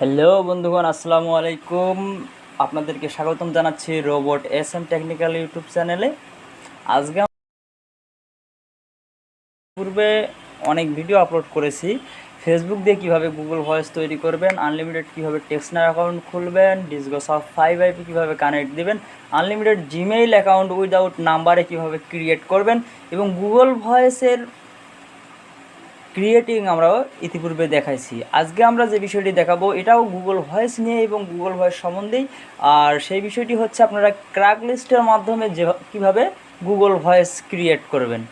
Hello বন্ধুগণ, আসসালামু আলাইকুম। আপনাদেরকে স্বাগতম জানাচ্ছি robot S M technical YouTube চ্যানেলে। আজকে পূর্বে অনেক ভিডিও আপলোড করেছি। ফেসবুক দিয়ে কীভাবে গুগল ভয়েস তৈরি করবেন আনলিমিটেড কীভাবে টেক্সনার অ্যাকাউন্ট খুলবেন ডিসগো সফট ফাইভ আইপি কীভাবে কানেক্ট দিবেন আনলিমিটেড জিমেইল অ্যাকাউন্ট উইদাউট নাম্বারে কীভাবে ক্রিয়েট করবেন এবং গুগল ভয়েসের ক্রিয়েটিং আমরাও ইতিপূর্বে দেখাইছি। আজকে আমরা যে বিষয়টি দেখাবো, এটাও গুগল ভয়েস নিয়ে এবং গুগল ভয়েস সম্বন্ধেই। আর সেই বিষয়টি হচ্ছে আপনারা ক্র্যাক লিস্টের মাধ্যমে যে, কীভাবে গুগল ভয়েস ক্রিয়েট করবেন।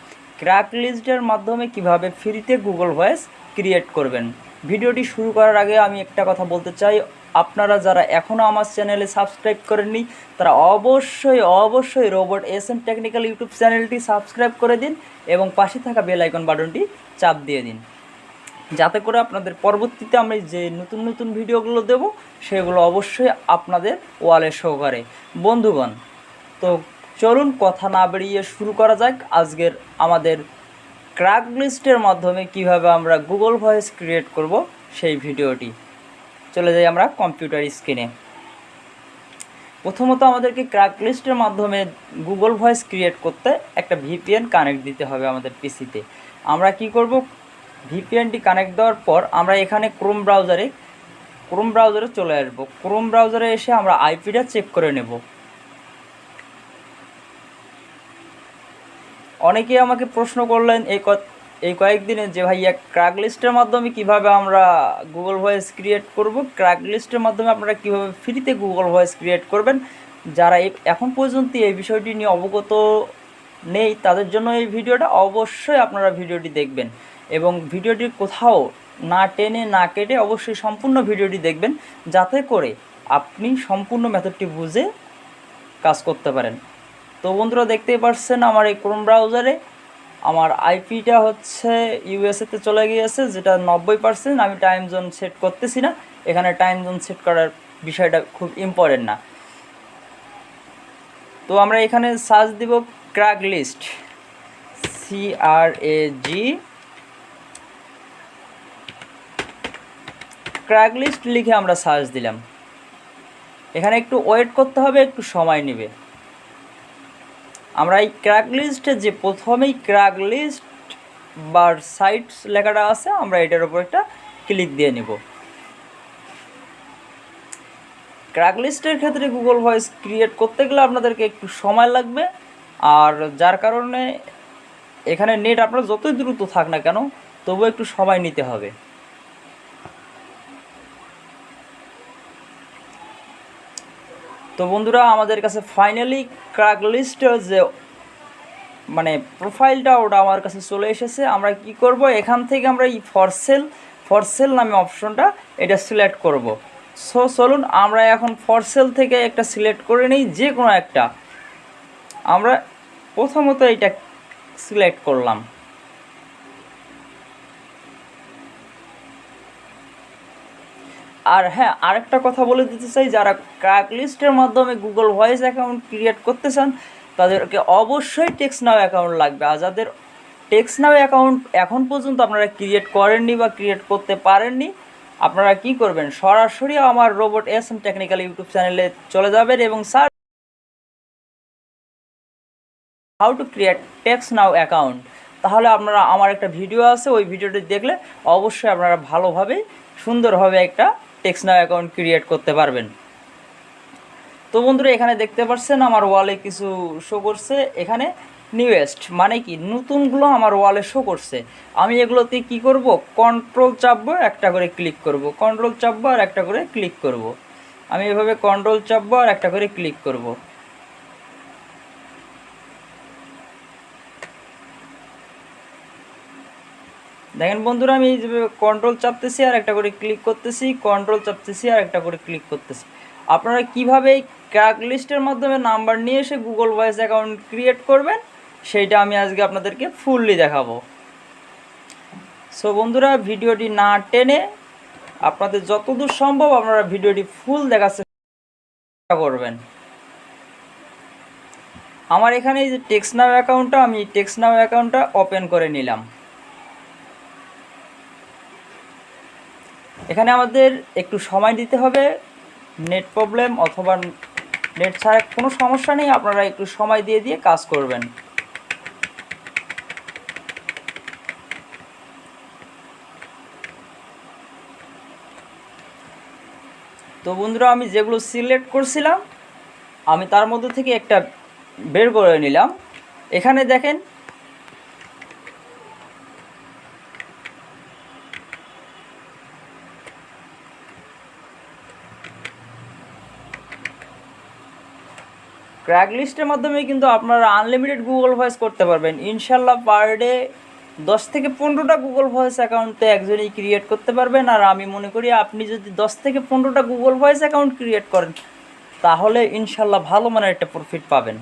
ক্র্যাক লিস্টের মাধ্যমে কীভাবে ফ্রিতে গুগল ভয়েস ক্রিয়েট করবেন। ভিডিওটি শুরু করার আগে আমি একটা কথা বলতে চাই। আপনারা যারা এখনও আমার চ্যানেলে সাবস্ক্রাইব করেননি, তারা অবশ্যই অবশ্যই robot S M technical YouTube চ্যানেলটি সাবস্ক্রাইব করে দিন এবং পাশে থাকা বেল আইকন বাটনটি চাপ দিয়ে দিন। যাতে করে আপনাদের পরবর্তীতে আমি যে নতুন নতুন ভিডিওগুলো দেব, সেগুলো অবশ্যই আপনাদের ওয়ালে শো করে। বন্ধুগণ, তো চলুন কথা না বেরিয়ে শুরু করা যাক আজকের আমাদের ক্র্যাক লিস্টের মাধ্যমে কীভাবে আমরা গুগল ভয়েস ক্রিয়েট করব সেই ভিডিওটি। চলে যাই আমরা কম্পিউটার স্ক্রিনে প্রথমত আমাদেরকে ক্র্যাক লিস্টের মাধ্যমে গুগল ভয়েস ক্রিয়েট করতে একটা ভিপিএন কানেক্ট দিতে হবে আমাদের পিসিতে আমরা কি করব? ভিপিএনটি কানেক্ট দেওয়ার পর আমরা এখানে ক্রোম ব্রাউজারে ক্রোম ব্রাউজারে চলে আসব। ক্রোম ব্রাউজারে এসে আমরা আইপিটা চেক করে নেব। অনেকেই আমাকে প্রশ্ন করলেন এই এই কয়েকদিনে যে ভাইয়া ক্র্যাক লিস্টের মাধ্যমে কীভাবে আমরা গুগল ভয়েস ক্রিয়েট করব ক্র্যাক লিস্টের মাধ্যমে আপনারা কীভাবে ফ্রিতে গুগল ভয়েস ক্রিয়েট করবেন, যারা এখন পর্যন্ত এই বিষয়টি নিয়ে অবগত নেই, তাদের জন্য এই ভিডিওটা অবশ্যই আপনারা ভিডিওটি দেখবেন এবং ভিডিওটির কোথাও না টেনে না কেটে অবশ্যই সম্পূর্ণ ভিডিওটি দেখবেন, যাতে করে আপনি সম্পূর্ণ মেথডটি বুঝে কাজ করতে পারেন। তো বন্ধুরা দেখতেই পাচ্ছেন আমার এই ক্রোম ব্রাউজারে আমার আইপিটা হচ্ছে ইউএসএতে চলে গিয়েছে, যেটা নব্বই পার্সেন্ট আমি টাইম জোন সেট করতেছি না। এখানে টাইম জোন সেট করার বিষয়টা খুব ইম্পর্টেন্ট না। তো আমরা এখানে সার্চ দিব ক্র্যাক লিস্ট এ জি ক্র্যাক লিস্ট লিখে আমরা সার্চ দিলাম। এখানে একটু ওয়েট করতে হবে, একটু সময় নেবে। আমরা এই ক্র্যাক লিস্টে যে প্রথমেই ক্র্যাক লিস্ট বা সাইটস লেখাটা আছে, আমরা এটার উপর একটা ক্লিক দিয়ে নিব। ক্র্যাক লিস্টের ক্ষেত্রে গুগল ভয়েস ক্রিয়েট করতে গেলে আপনাদেরকে একটু সময় লাগবে, আর যার কারণে এখানে নেট আপনার যতই দ্রুত থাক না কেন তবু একটু সময় নিতে হবে। তো বন্ধুরা, আমাদের কাছে ফাইনালি ক্র্যাক লিস্টের যে মানে প্রোফাইলটা ওটা আমার কাছে চলে এসেছে। আমরা কি করব? এখান থেকে আমরা এই ফরসেল ফরসেল নামে অপশনটা এটা সিলেক্ট করব। সো চলুন, আমরা এখন ফরসেল থেকে একটা সিলেক্ট করে নিই যে কোনো একটা। আমরা প্রথমত এটা সিলেক্ট করলাম। আর হ্যাঁ আরেকটা কথা বলে দিতে চাই, যারা ক্র্যাক লিস্টের মাধ্যমে গুগল ভয়েস অ্যাকাউন্ট ক্রিয়েট করতে চান তাদেরকে অবশ্যই টেক্স নাও অ্যাকাউন্ট লাগবে। আর যাদের টেক্স নাও অ্যাকাউন্ট এখন পর্যন্ত আপনারা ক্রিয়েট করেননি বা ক্রিয়েট করতে পারেননি, আপনারা কি করবেন? সরাসরি আমার robot S M technical YouTube চ্যানেলে চলে যাবেন এবং search how to create TextNow account তাহলে আপনারা, আমার একটা ভিডিও আছে, ওই ভিডিওটি দেখলে অবশ্যই আপনারা ভালোভাবে সুন্দরভাবে একটা টেক্সনাও অ্যাকাউন্ট ক্রিয়েট করতে পারবেন। তো বন্ধুরা, এখানে দেখতে পাচ্ছেন আমার ওয়ালে কিছু শো করছে। এখানে নিউয়েস্ট মানে কি? নতুনগুলো আমার ওয়ালে শো করছে। আমি এগুলোতে কি করব? কন্ট্রোল চাপবো, একটা করে ক্লিক করব। কন্ট্রোল চাপবো আর একটা করে ক্লিক করব। আমি এভাবে কন্ট্রোল চাপবো আর একটা করে ক্লিক করব। দেখেন বন্ধুরা, আমি এই কন্ট্রোল চাপতেছি আর একটা করে ক্লিক করতেছি কন্ট্রোল চাপতেছি আর একটা করে ক্লিক করতেছি। আপনারা কীভাবে এই ক্র্যাক লিস্টের মাধ্যমে নাম্বার নিয়ে এসে গুগল ভয়েস অ্যাকাউন্ট ক্রিয়েট করবেন, সেইটা আমি আজকে আপনাদেরকে ফুললি দেখাবো। সো বন্ধুরা, ভিডিওটি না টেনে আপনাদের যতদূর সম্ভব আপনারা ভিডিওটি ফুল দেখার চেষ্টা করবেন। আমার এখানে এই যে টেক্স নাও অ্যাকাউন্টটা আমি টেক্স নাও অ্যাকাউন্টটা ওপেন করে নিলাম। এখানে আমাদের একটু সময় দিতে হবে। নেট প্রবলেম অথবা নেট ছাড়া কোনো সমস্যা নেই। আপনারা একটু সময় দিয়ে দিয়ে কাজ করবেন। তো বন্ধুরা, আমি যেগুলো সিলেক্ট করছিলাম, আমি তার মধ্যে থেকে একটা বের করে নিলাম। এখানে দেখেন ক্র্যাক লিস্টের মাধ্যমে কিন্তু আপনারা আনলিমিটেড গুগল ভয়েস করতে পারবেন। ইনশাল্লাহ পার ডে দশ থেকে পনেরোটা গুগল ভয়েস অ্যাকাউন্টে একজনই ক্রিয়েট করতে পারবেন। আর আমি মনে করি আপনি যদি দশ থেকে পনেরোটা গুগল ভয়েস অ্যাকাউন্ট ক্রিয়েট করেন, তাহলে ইনশাল্লাহ ভালো মানের একটা প্রফিট পাবেন।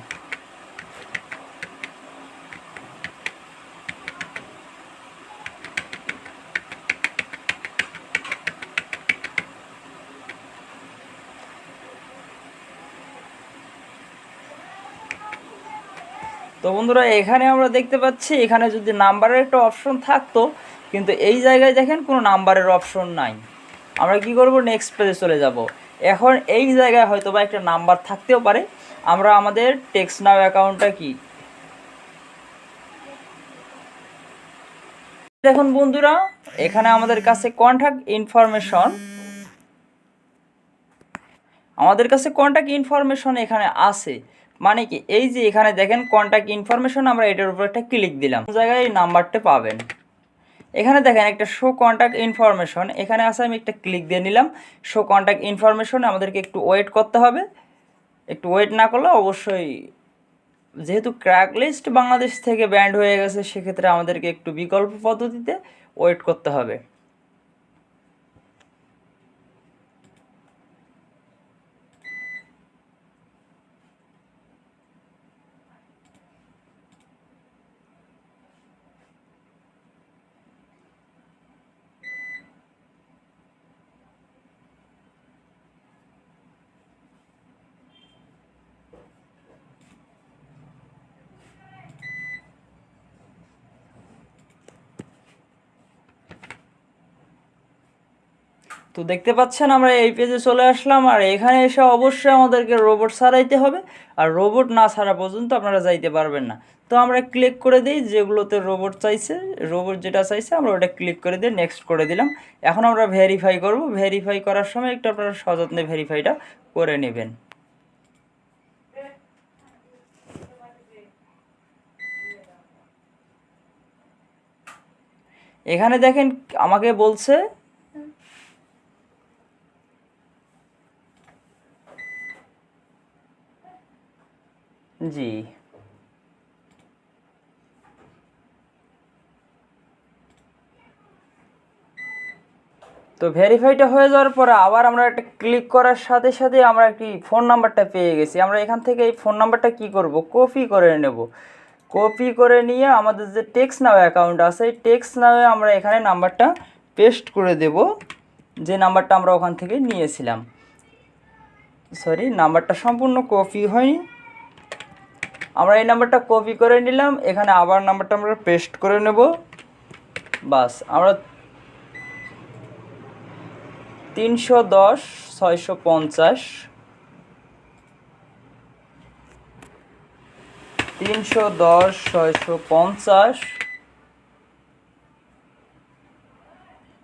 তো বন্ধুরা, এখানে আমরা দেখতে পাচ্ছি, এখানে যদি নাম্বারের একটা অপশন থাকতো, কিন্তু এই জায়গায় দেখেন কোনো নাম্বারের অপশন নাই। আমরা কি করব? নেক্সট পেজে চলে যাব। এখন এই জায়গায় হয়তো বা একটা নাম্বার থাকতেও পারে। আমরা আমাদের টেক্সট নাও অ্যাকাউন্টটা কি? দেখুন বন্ধুরা, এখানে আমাদের কাছে কন্ট্যাক্ট ইনফরমেশন আমাদের কাছে কন্ট্যাক্ট ইনফরমেশন এখানে আছে। মানে কি, এই যে এখানে দেখেন কন্ট্যাক্ট ইনফরমেশন আমরা এটার উপর একটা ক্লিক দিলাম। জায়গায় এই নাম্বারটা পাবেন? এখানে দেখেন একটা শো কন্ট্যাক্ট ইনফরমেশন এখানে আছে আমি একটা ক্লিক দিয়ে নিলাম। শো কন্ট্যাক্ট ইনফরমেশন আমাদেরকে একটু ওয়েট করতে হবে। একটু ওয়েট না করলে অবশ্যই, যেহেতু ক্র্যাক লিস্ট বাংলাদেশ থেকে ব্যান্ড হয়ে গেছে, সেক্ষেত্রে আমাদেরকে একটু বিকল্প পদ্ধতিতে ওয়েট করতে হবে। তো দেখতে পাচ্ছেন আমরা এই পেজে চলে আসলাম, আর এখানে এসে অবশ্যই আমাদেরকে রোবট সারাইতে হবে, আর রোবট না ছাড়া পর্যন্ত আপনারা যাইতে পারবেন না। তো আমরা ক্লিক করে দিই, যেগুলোতে রোবট চাইছে রোবট যেটা চাইছে, আমরা ওটা ক্লিক করে দিয়ে নেক্সট করে দিলাম। এখন আমরা ভেরিফাই করব ভেরিফাই করার সময় একটু আপনারা সযত্নে ভেরিফাইটা করে নেবেন। এখানে দেখেন, আমাকে বলছে জি। তো ভেরিফাইটা হয়ে যাওয়ার পরে আবার আমরা একটা ক্লিক করার সাথে সাথে আমরা একটি ফোন নাম্বারটা পেয়ে গেছি। আমরা এখান থেকে এই ফোন নাম্বারটা কি করব? কপি করে নেব। কপি করে নিয়ে আমাদের যে টেক্স নাও অ্যাকাউন্ট আছে, এই টেক্স নাওয়ে আমরা এখানে নাম্বারটা পেস্ট করে দেব, যে নাম্বারটা আমরা ওখান থেকে নিয়েছিলাম। সরি নাম্বারটা সম্পূর্ণ কপি হয়নি। আমরা এই নাম্বারটা কপি করে নিলাম, এখানে আবার নাম্বারটা আমরা পেস্ট করে নেব। বাস, আমরা তিনশো দশ, ছয়শো পঞ্চাশ, তিনশো দশ, ছয়শো পঞ্চাশ,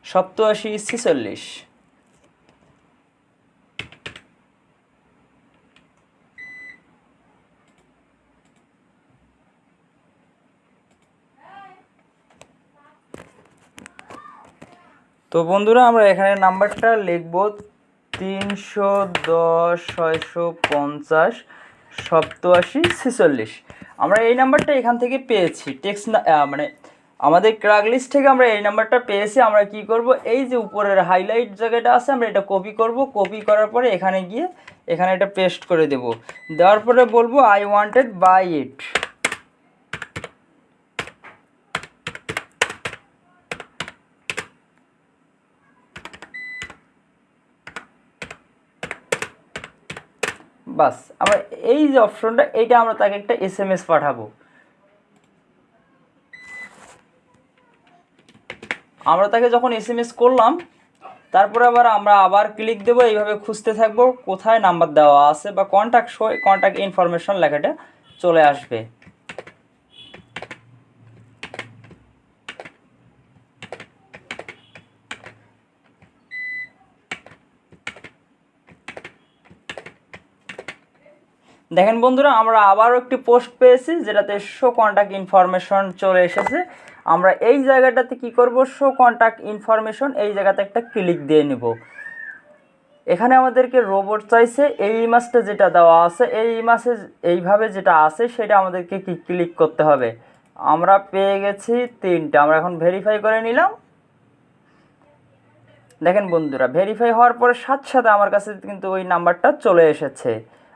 সপ্তআশি, ছিচল্লিশ। তো বন্ধুরা, আমরা এখানে নাম্বারটা লিখব তিনশো দশ, ছয়শো পঞ্চাশ, সপ্তআশি, ছেচল্লিশ। আমরা এই নাম্বারটা এখান থেকে পেয়েছি। টেক্সট মানে আমাদের ক্রাক লিস্ট থেকে আমরা এই নাম্বারটা পেয়েছি। আমরা কি করব? এই যে উপরের হাইলাইট জায়গাটা আছে, আমরা এটা কপি করব। কপি করার পরে এখানে গিয়ে এখানে এটা পেস্ট করে দেব। দেওয়ার পরে বলব আই ওয়ান্টেড বাই ইট বাস আমরা এই যে অপশনটা এইটা আমরা তাকে একটা এস এম এস পাঠাবো। আমরা তাকে যখন এস এম এস করলাম, তারপরে আবার আমরা আবার ক্লিক দেবো, এইভাবে খুঁজতে থাকব, কোথায় নাম্বার দেওয়া আছে বা কন্ট্যাক্ট শো কন্ট্যাক্ট ইনফরমেশন লেখাটা চলে আসবে। দেখেন বন্ধুরা, আমরা আবারও একটি পোস্ট পেয়েছি যেটাতে শো কন্ট্যাক্ট ইনফরমেশন চলে এসেছে। আমরা এই জায়গাটাতে কি করব? শো কন্ট্যাক্ট ইনফরমেশন এই জায়গাতে একটা ক্লিক দিয়ে নেব। এখানে আমাদেরকে রোবট চাইছে, এই ইমাজটা যেটা দেওয়া আছে, এই ইমাজে এইভাবে যেটা আছে, সেটা আমাদেরকে কি ক্লিক করতে হবে? আমরা পেয়ে গেছি তিনটা, আমরা এখন ভেরিফাই করে নিলাম। দেখেন বন্ধুরা ভেরিফাই হওয়ার পরে সাথে সাথে আমার কাছে কিন্তু ওই নাম্বারটা চলে এসেছে।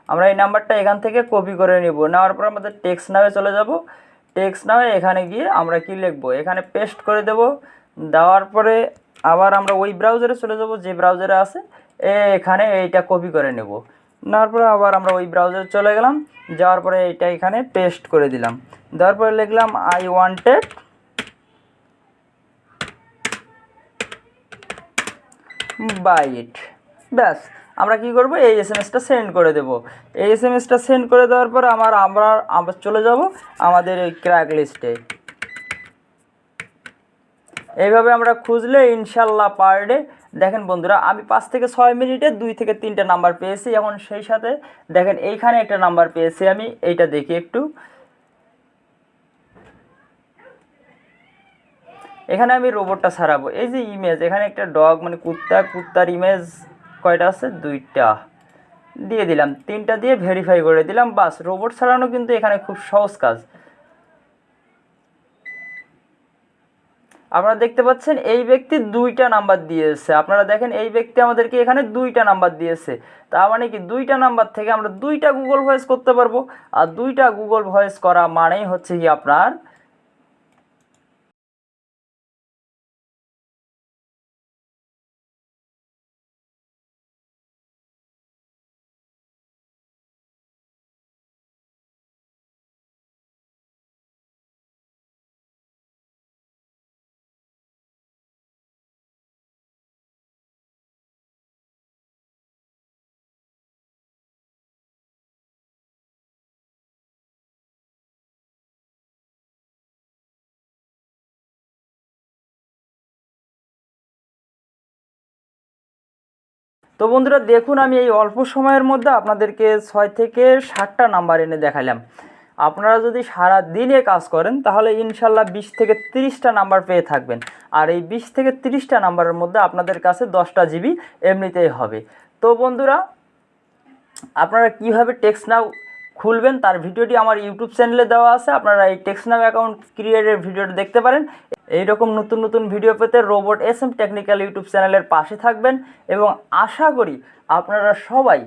আমরা এই নাম্বারটা এখান থেকে কপি করে নিব। নেওয়ার পর আমাদের টেক্সট নামে চলে যাব। টেক্সট নামে এখানে গিয়ে আমরা কি লিখব? এখানে পেস্ট করে দেব। দেওয়ার পরে আবার আমরা ওই ব্রাউজারে চলে যাব, যে ব্রাউজারে আছে। এ এখানে এইটা কপি করে নেব। নেওয়ার পরে আবার আমরা ওই ব্রাউজারে চলে গেলাম। যাওয়ার পরে এইটা এখানে পেস্ট করে দিলাম। দেওয়ার পরে লিখলাম আই ওয়ান্টেড বাই ইট ব্যাস। আমরা কি করব? এই এস এম এসটা সেন্ড করে দেব। এই এস এম এসটা সেন্ড করে দেওয়ার পর আমার আমরা আবার চলে যাব আমাদের এই ক্র্যাক লিস্টে এইভাবে আমরা খুঁজলে ইনশাল্লাহ পার ডে দেখেন বন্ধুরা, আমি পাঁচ থেকে ছয় মিনিটে দুই থেকে তিনটা নাম্বার পেয়েছি। এখন সেই সাথে দেখেন এইখানে একটা নাম্বার পেয়েছি আমি, এইটা দেখি একটু। এখানে আমি রোবটটা সারাবো। এই যে ইমেজ এখানে একটা ডগ মানে কুত্তা, কুত্তার ইমেজ কয়টা আছে? দুইটা। দিয়ে দিলাম। তিনটা দিয়ে ভেরিফাই করে দিলাম। বাস রোবট সারানো কিন্তু এখানে খুব সহজ কাজ। আপনারা দেখতে পাচ্ছেন, এই ব্যক্তি দুইটা নাম্বার দিয়েছে। আপনারা দেখেন, এই ব্যক্তি আমাদেরকে এখানে দুইটা নাম্বার দিয়েছে। তার মানে কি, দুইটা নাম্বার থেকে আমরা দুইটা গুগল ভয়েস করতে পারব। আর দুইটা গুগল ভয়েস করা মানেই হচ্ছে কি আপনার তো বন্ধুরা, দেখুন আমি এই অল্প সময়ের মধ্যে আপনাদেরকে ছয় থেকে ষাটটা নাম্বার এনে দেখালাম আপনারা যদি সারা দিনে কাজ করেন, তাহলে ইনশাল্লাহ বিশ থেকে তিরিশটা নাম্বার পেয়ে থাকবেন। আর এই বিশ থেকে তিরিশটা নাম্বারের মধ্যে আপনাদের কাছে দশটা জিবি এমনিতেই হবে। তো বন্ধুরা, আপনারা কীভাবে টেক্স নাও খুলবেন, তার ভিডিওটি আমার ইউটিউব চ্যানেলে দেওয়া আছে, আপনারা এই টেক্সনাম অ্যাকাউন্ট ক্রিয়েটের ভিডিওটা দেখতে পারেন। এইরকম নতুন নতুন ভিডিও পেতে robot S M technical YouTube চ্যানেলের পাশে থাকবেন এবং আশা করি আপনারা সবাই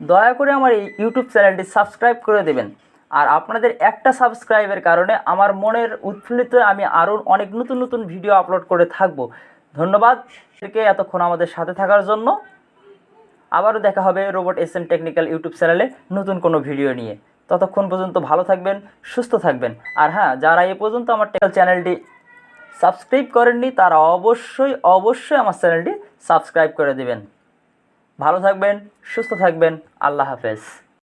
দয়া করে আমার এই ইউটিউব চ্যানেলটি সাবস্ক্রাইব করে দেবেন। আর আপনাদের একটা সাবস্ক্রাইবের কারণে আমার মনের উৎফুল্লিত আমি আরও অনেক নতুন নতুন ভিডিও আপলোড করে থাকব। ধন্যবাদ। এতক্ষণ আমাদের সাথে থাকার জন্য আবারও দেখা হবে robot S M technical YouTube চ্যানেলে নতুন কোনো ভিডিও নিয়ে। ততক্ষণ পর্যন্ত ভালো থাকবেন, সুস্থ থাকবেন। আর হ্যাঁ যারা এ পর্যন্ত আমার চ্যানেলটি সাবস্ক্রাইব করেননি, তারা অবশ্যই অবশ্যই আমার চ্যানেলটি সাবস্ক্রাইব করে দেবেন। ভালো থাকবেন, সুস্থ থাকবেন, আল্লাহ হাফেজ।